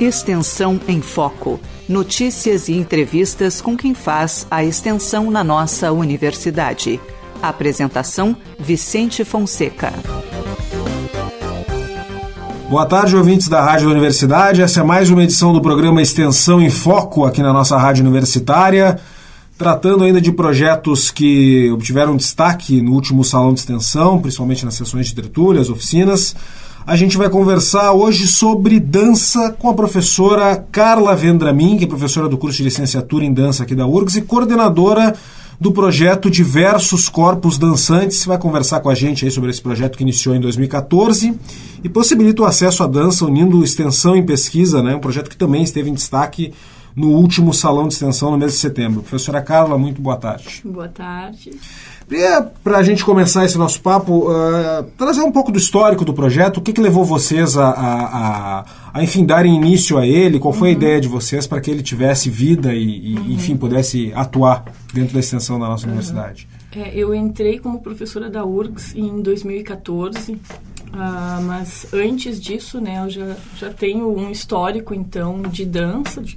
Extensão em Foco. Notícias e entrevistas com quem faz a extensão na nossa universidade. Apresentação: Vicente Fonseca. Boa tarde, ouvintes da Rádio Universidade. Essa é mais uma edição do programa Extensão em Foco aqui na nossa Rádio Universitária, tratando ainda de projetos que obtiveram destaque no último salão de extensão, principalmente nas sessões de tertúlias, oficinas. A gente vai conversar hoje sobre dança com a professora Carla Vendramin, que é professora do curso de licenciatura em dança aqui da URGS e coordenadora do projeto Diversos Corpos Dançantes. Vai conversar com a gente aí sobre esse projeto que iniciou em 2014 e possibilita o acesso à dança unindo extensão em pesquisa, né? um projeto que também esteve em destaque no último salão de extensão no mês de setembro. Professora Carla, muito boa tarde. Boa tarde. Para a gente começar esse nosso papo, uh, trazer um pouco do histórico do projeto, o que, que levou vocês a, a, a, a, enfim, darem início a ele, qual foi uhum. a ideia de vocês para que ele tivesse vida e, e uhum. enfim, pudesse atuar dentro da extensão da nossa uhum. universidade? É, eu entrei como professora da URGS em 2014, ah, mas antes disso, né, eu já, já tenho um histórico, então, de dança, de,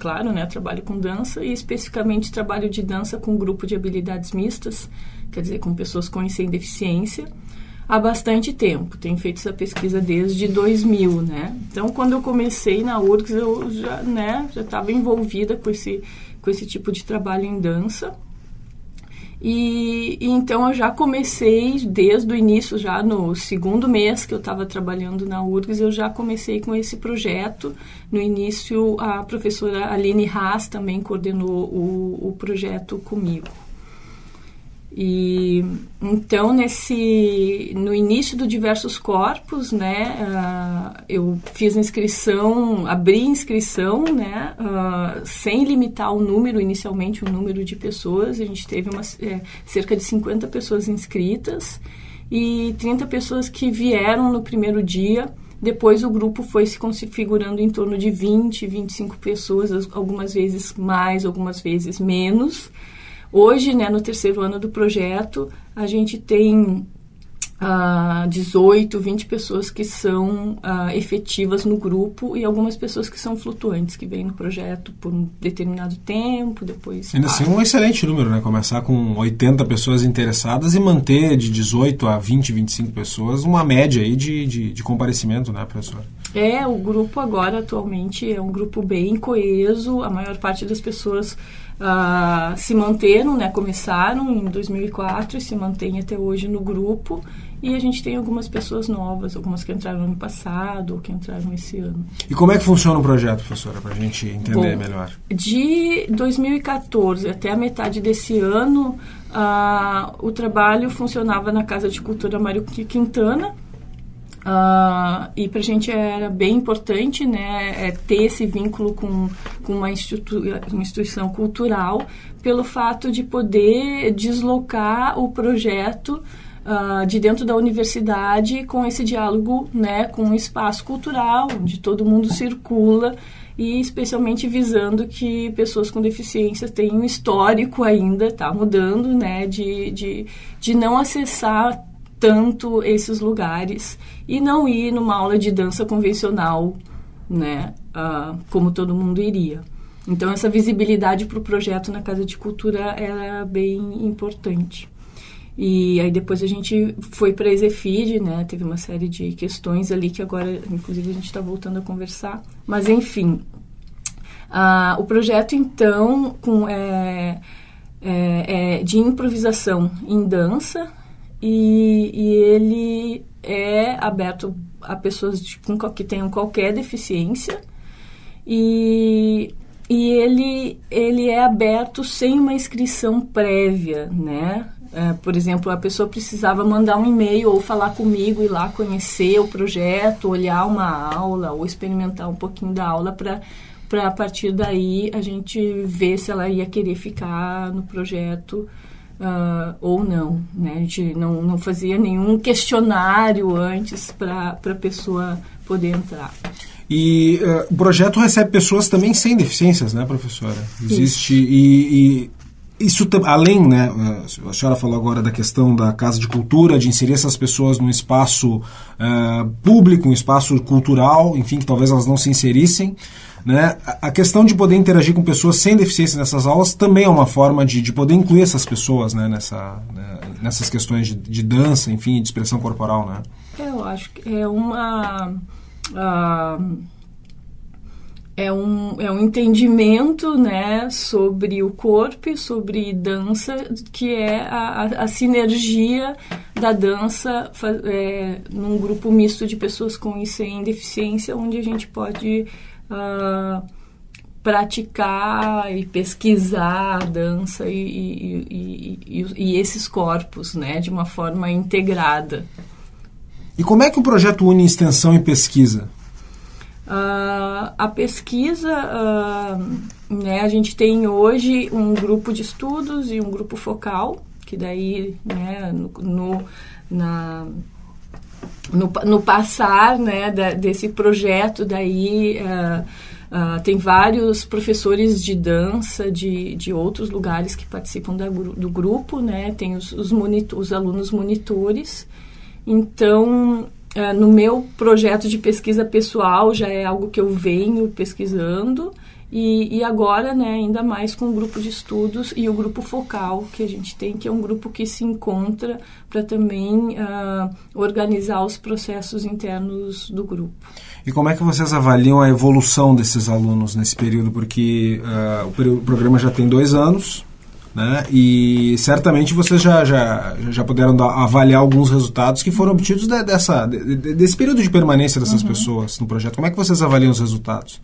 claro, né, trabalho com dança e especificamente trabalho de dança com grupo de habilidades mistas, quer dizer, com pessoas com e sem deficiência, há bastante tempo. Tenho feito essa pesquisa desde 2000, né. Então, quando eu comecei na URGS, eu já, né, já estava envolvida com esse, com esse tipo de trabalho em dança, e, e, então eu já comecei desde o início, já no segundo mês que eu estava trabalhando na URGS, eu já comecei com esse projeto. No início, a professora Aline Haas também coordenou o, o projeto comigo. E então nesse no início do diversos corpos, né, uh, eu fiz inscrição, abri inscrição, né, uh, sem limitar o número inicialmente o número de pessoas. A gente teve uma, é, cerca de 50 pessoas inscritas e 30 pessoas que vieram no primeiro dia. Depois o grupo foi se configurando em torno de 20, 25 pessoas, algumas vezes mais, algumas vezes menos. Hoje, né, no terceiro ano do projeto, a gente tem uh, 18, 20 pessoas que são uh, efetivas no grupo e algumas pessoas que são flutuantes, que vêm no projeto por um determinado tempo, depois... Ainda assim, um excelente número, né? Começar com 80 pessoas interessadas e manter de 18 a 20, 25 pessoas uma média aí de, de, de comparecimento, né, professor? É, o grupo agora, atualmente, é um grupo bem coeso, a maior parte das pessoas uh, se manteram, né, começaram em 2004 e se mantêm até hoje no grupo. E a gente tem algumas pessoas novas, algumas que entraram no ano passado ou que entraram esse ano. E como é que funciona o projeto, professora, para a gente entender Bom, melhor? De 2014 até a metade desse ano, uh, o trabalho funcionava na Casa de Cultura Mário Quintana, Uh, e para a gente era bem importante né, é ter esse vínculo com, com uma, institu uma instituição cultural, pelo fato de poder deslocar o projeto uh, de dentro da universidade com esse diálogo né, com um espaço cultural, onde todo mundo circula e especialmente visando que pessoas com deficiência têm um histórico ainda, está mudando, né, de, de, de não acessar tanto esses lugares e não ir numa aula de dança convencional, né, uh, como todo mundo iria. Então essa visibilidade para o projeto na Casa de Cultura era bem importante. E aí depois a gente foi para a Exefid, né? Teve uma série de questões ali que agora, inclusive, a gente está voltando a conversar. Mas enfim, uh, o projeto então com, é, é, é de improvisação em dança, e, e ele é aberto a pessoas com, que tenham qualquer deficiência e, e ele, ele é aberto sem uma inscrição prévia, né? É, por exemplo, a pessoa precisava mandar um e-mail ou falar comigo, ir lá conhecer o projeto, olhar uma aula ou experimentar um pouquinho da aula para para a partir daí a gente ver se ela ia querer ficar no projeto uh, ou não. Né? A gente não, não fazia nenhum questionário antes para a pessoa poder entrar. E uh, o projeto recebe pessoas também sem deficiências, né, professora? Existe. E, e, isso além, né? A senhora falou agora da questão da casa de cultura, de inserir essas pessoas num espaço uh, público, um espaço cultural, enfim, que talvez elas não se inserissem. Né? A questão de poder interagir com pessoas sem deficiência nessas aulas também é uma forma de, de poder incluir essas pessoas né? Nessa, né? nessas questões de, de, dança, enfim, de expressão corporal. Né? Eu acho que é uma. Uh, é um, é um entendimento né, sobre o corpo e sobre dança, que é a, a, a sinergia da dança é, num grupo misto de pessoas com e sem deficiência, onde a gente pode uh, praticar e pesquisar a dança e, e, e, e, esses corpos né, de uma forma integrada. E como é que o projeto une extensão e pesquisa? Uh, a pesquisa, uh, né, a gente tem hoje um grupo de estudos e um grupo focal, que daí, né, no, no na, no, no, passar, né, da, desse projeto, daí uh, tem vários professores de dança de, de outros lugares que participam da, do grupo, né, tem os, os, monitor, os alunos monitores, então Uh, no meu projeto de pesquisa pessoal já é algo que eu venho pesquisando e, e, agora, né, ainda mais com o grupo de estudos e o grupo focal que a gente tem, que é um grupo que se encontra para também uh, organizar os processos internos do grupo. E como é que vocês avaliam a evolução desses alunos nesse período? Porque uh, o, programa já tem dois anos, né? E certamente vocês já, já, já puderam dar, avaliar alguns resultados que foram obtidos de, dessa, de, desse período de permanência dessas uhum. pessoas no projeto. Como é que vocês avaliam os resultados?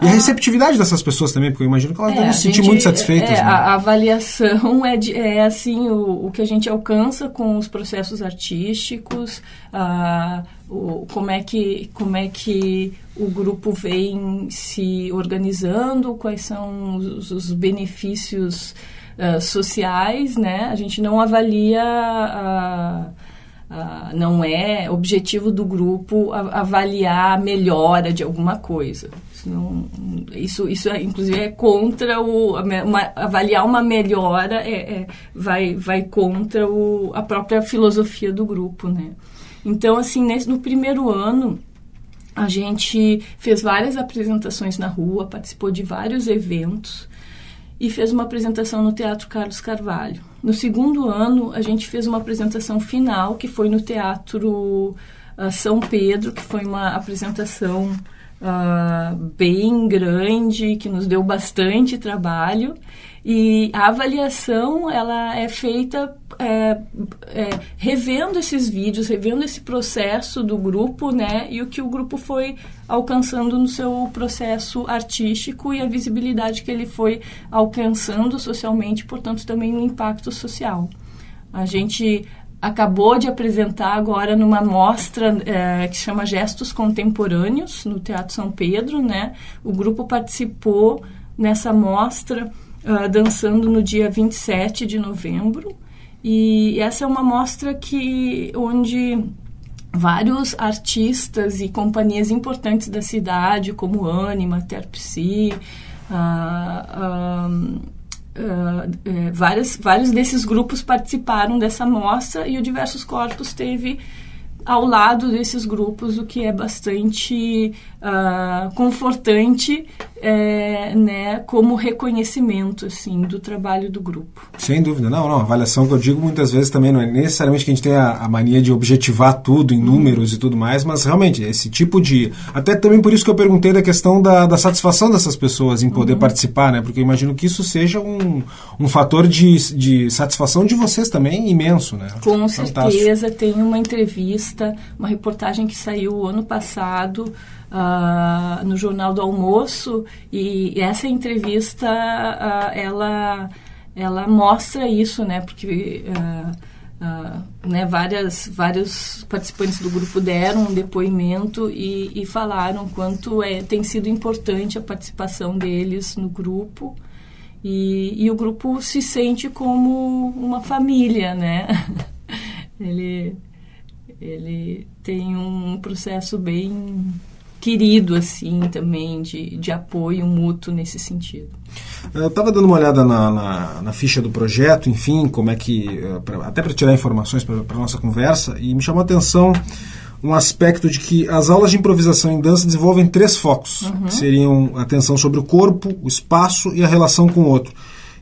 E a ah. receptividade dessas pessoas também, porque eu imagino que elas é, devem se sentir muito satisfeitas. É, né? a, avaliação é, de, é assim, o, o que a gente alcança com os processos artísticos, a, o, como, é que, como é que o grupo vem se organizando, quais são os, os benefícios uh, sociais, né? A gente não avalia uh, Uh, não é objetivo do grupo avaliar a melhora de alguma coisa. Isso, não, isso, isso é, inclusive é contra o uma, avaliar uma melhora é, é, vai, vai contra o, a própria filosofia do grupo, né? Então assim nesse, no primeiro ano a gente fez várias apresentações na rua, participou de vários eventos e fez uma apresentação no Teatro Carlos Carvalho. No segundo ano, a gente fez uma apresentação final, que foi no Teatro uh, São Pedro, que foi uma apresentação uh, bem grande, que nos deu bastante trabalho. E a avaliação ela é feita é, é, revendo esses vídeos, revendo esse processo do grupo, né? E o que o grupo foi alcançando no seu processo artístico e a visibilidade que ele foi alcançando socialmente, portanto, também um impacto social. A gente acabou de apresentar agora numa mostra é, que chama Gestos Contemporâneos no Teatro São Pedro, né? O grupo participou nessa mostra uh, dançando no dia 27 de novembro. E essa é uma mostra que onde vários artistas e companhias importantes da cidade, como Anima, Terpsi, uh, uh, uh, vários, vários desses grupos participaram dessa mostra e o Diversos Corpos teve ao lado desses grupos, o que é bastante uh, confortante, é, né, como reconhecimento assim do trabalho do grupo. Sem dúvida, não, não. A avaliação que eu digo muitas vezes também não é necessariamente que a gente tenha a, a mania de objetivar tudo em números e tudo mais, mas realmente esse tipo de, até também por isso que eu perguntei da questão da, da satisfação dessas pessoas em poder uhum. participar, né? Porque eu imagino que isso seja um, um fator de, de satisfação de vocês também imenso, né? Com Fantástico. certeza tem uma entrevista, uma reportagem que saiu ano passado uh, no Jornal do Almoço e essa entrevista uh, ela ela mostra isso, né? Porque uh, né, várias, vários participantes do grupo deram um depoimento e, e falaram quanto é, tem sido importante a participação deles no grupo. E, e, o grupo se sente como uma família, né? ele, ele tem um processo bem querido, assim, também, de, de apoio mútuo nesse sentido. Eu estava dando uma olhada na, na, na, ficha do projeto, enfim, como é que. Eh, até para tirar informações para a nossa conversa, e me chamou a atenção um aspecto de que as aulas de improvisação em dança desenvolvem três focos, uhum. que seriam atenção sobre o corpo, o espaço e a relação com o outro.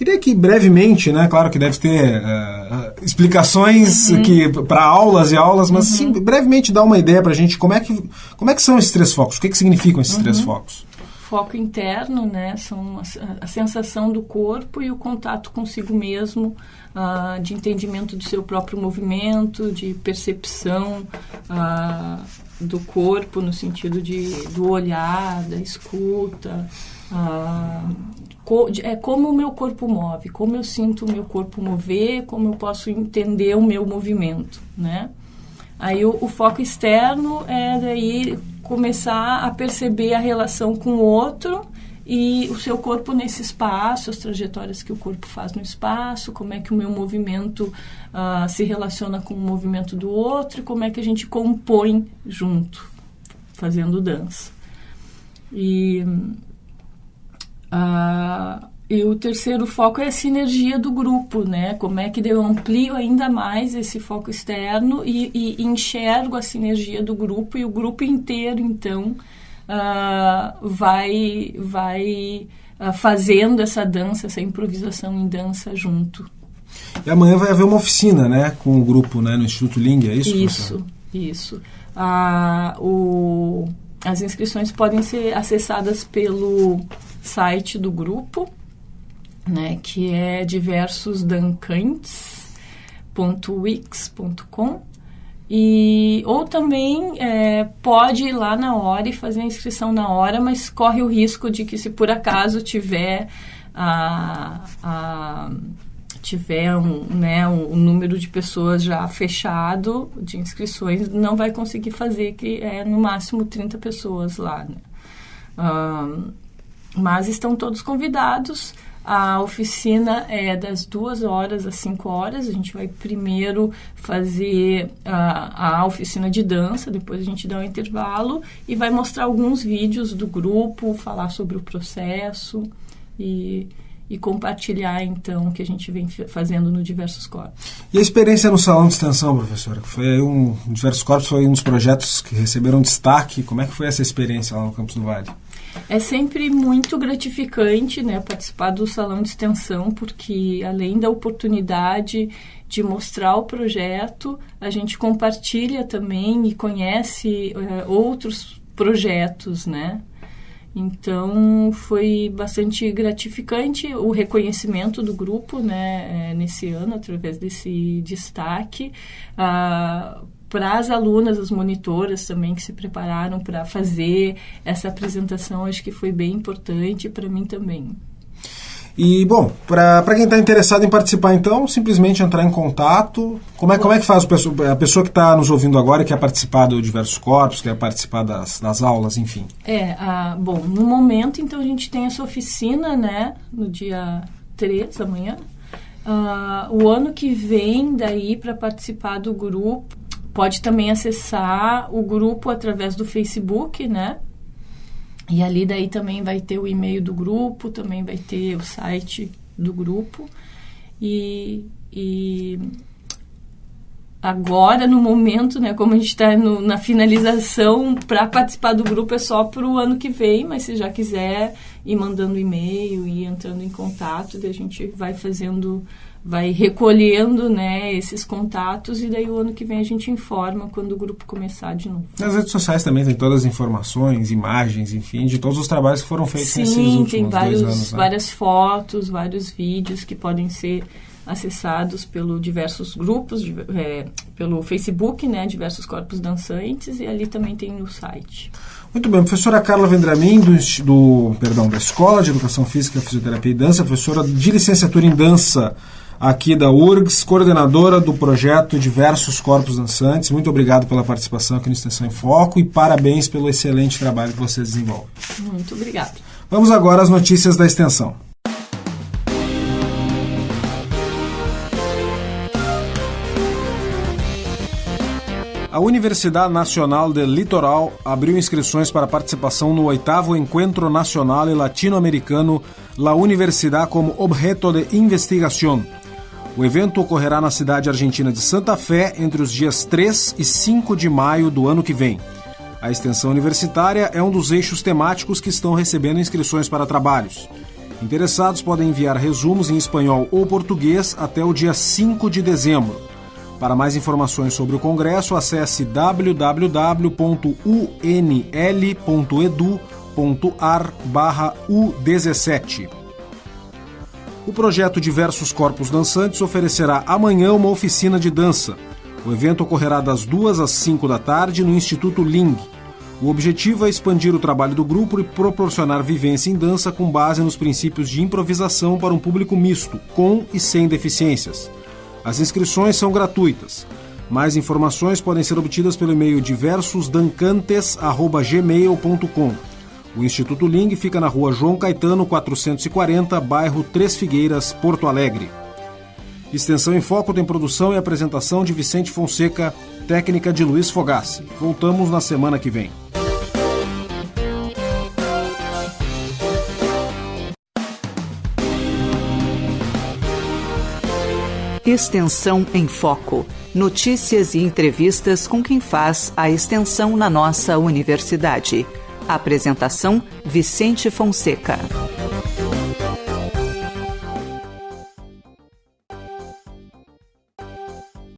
Queria que brevemente, né, claro que deve ter uh, explicações uhum. que para aulas e aulas, mas uhum. sim, brevemente dar uma ideia para a gente como é que como é que são esses três focos, o que, que significam esses três uhum. focos? Foco interno, né, são a, a, sensação do corpo e o contato consigo mesmo, uh, de entendimento do seu próprio movimento, de percepção uh, do corpo no sentido de do olhar, da escuta. Uh, é como o meu corpo move, como eu sinto o meu corpo mover, como eu posso entender o meu movimento, né? Aí o, o foco externo é daí começar a perceber a relação com o outro e o seu corpo nesse espaço, as trajetórias que o corpo faz no espaço, como é que o meu movimento uh, se relaciona com o movimento do outro como é que a gente compõe junto, fazendo dança. E Uh, e o terceiro foco é a sinergia do grupo, né? Como é que eu amplio ainda mais esse foco externo e, e enxergo a sinergia do grupo e o grupo inteiro, então, uh, vai, vai uh, fazendo essa dança, essa improvisação em dança junto. E amanhã vai haver uma oficina, né? Com o grupo, né? No Instituto Ling, é isso? Isso, professor? isso. o, as inscrições podem ser acessadas pelo site do grupo, né, que é diversosdancantes.wix.com e ou também é, pode ir lá na hora e fazer a inscrição na hora, mas corre o risco de que se por acaso tiver a, a tiver um, né, um, número de pessoas já fechado de inscrições, não vai conseguir fazer, que é no máximo 30 pessoas lá. Né? Um, mas estão todos convidados. A oficina é das duas horas às cinco horas. A gente vai primeiro fazer a, a oficina de dança, depois a gente dá um intervalo e vai mostrar alguns vídeos do grupo, falar sobre o processo e, e compartilhar então o que a gente vem fazendo no Diversos Corpos. E a experiência no salão de extensão, professora? Foi um Diversos Corpos foi um dos projetos que receberam destaque. Como é que foi essa experiência lá no Campus do Vale? É sempre muito gratificante né, participar do salão de extensão, porque além da oportunidade de mostrar o projeto, a gente compartilha também e conhece uh, outros projetos, né? Então foi bastante gratificante o reconhecimento do grupo, né, eh, nesse ano através desse destaque. Uh, para as alunas, as monitoras também que se prepararam para fazer essa apresentação, acho que foi bem importante para mim também. E, bom, para quem está interessado em participar, então, simplesmente entrar em contato. Como é, como é que faz a pessoa que está nos ouvindo agora e quer participar do Diversos Corpos, quer participar das, das aulas, enfim? É, ah, bom, no momento, então, a gente tem essa oficina, né, no dia 3, amanhã. Ah, o ano que vem, daí, para participar do grupo, Pode também acessar o grupo através do Facebook, né? E ali daí também vai ter o e-mail do grupo, também vai ter o site do grupo. E, e agora, no momento, né, como a gente está na finalização, para participar do grupo é só para o ano que vem, mas se já quiser ir mandando e-mail e entrando em contato, daí a gente vai fazendo vai recolhendo né, esses contatos e daí o ano que vem a gente informa quando o grupo começar de novo. Nas redes sociais também tem todas as informações, imagens, enfim, de todos os trabalhos que foram feitos Sim, nesses últimos tem vários, dois anos. Né? várias fotos, vários vídeos que podem ser acessados pelo diversos grupos, é, pelo Facebook, né, diversos corpos dançantes e ali também tem o site. Muito bem, professora Carla Vendramin, do, do, perdão, da Escola de Educação Física, Fisioterapia e Dança, professora de licenciatura em Dança aqui da URGS, coordenadora do projeto Diversos Corpos Dançantes. Muito obrigado pela participação aqui no Extensão em Foco e parabéns pelo excelente trabalho que você desenvolve. Muito obrigado. Vamos agora às notícias da extensão. A Universidade Nacional del Litoral abriu inscrições para participação no oitavo Encontro Nacional e Latino-Americano La Universidad como Objeto de Investigación. O evento ocorrerá na cidade argentina de Santa Fé entre os dias 3 e 5 de maio do ano que vem. A extensão universitária é um dos eixos temáticos que estão recebendo inscrições para trabalhos. Interessados podem enviar resumos em espanhol ou português até o dia 5 de dezembro. Para mais informações sobre o Congresso, acesse www.unl.edu.ar/u17. O projeto Diversos Corpos Dançantes oferecerá amanhã uma oficina de dança. O evento ocorrerá das 2 às 5 da tarde no Instituto Ling. O objetivo é expandir o trabalho do grupo e proporcionar vivência em dança com base nos princípios de improvisação para um público misto, com e sem deficiências. As inscrições são gratuitas. Mais informações podem ser obtidas pelo e-mail diversosdancantes@gmail.com. O Instituto Ling fica na rua João Caetano, 440, bairro Três Figueiras, Porto Alegre. Extensão em Foco tem produção e apresentação de Vicente Fonseca, técnica de Luiz Fogassi. Voltamos na semana que vem. Extensão em Foco. Notícias e entrevistas com quem faz a extensão na nossa universidade. Apresentação: Vicente Fonseca.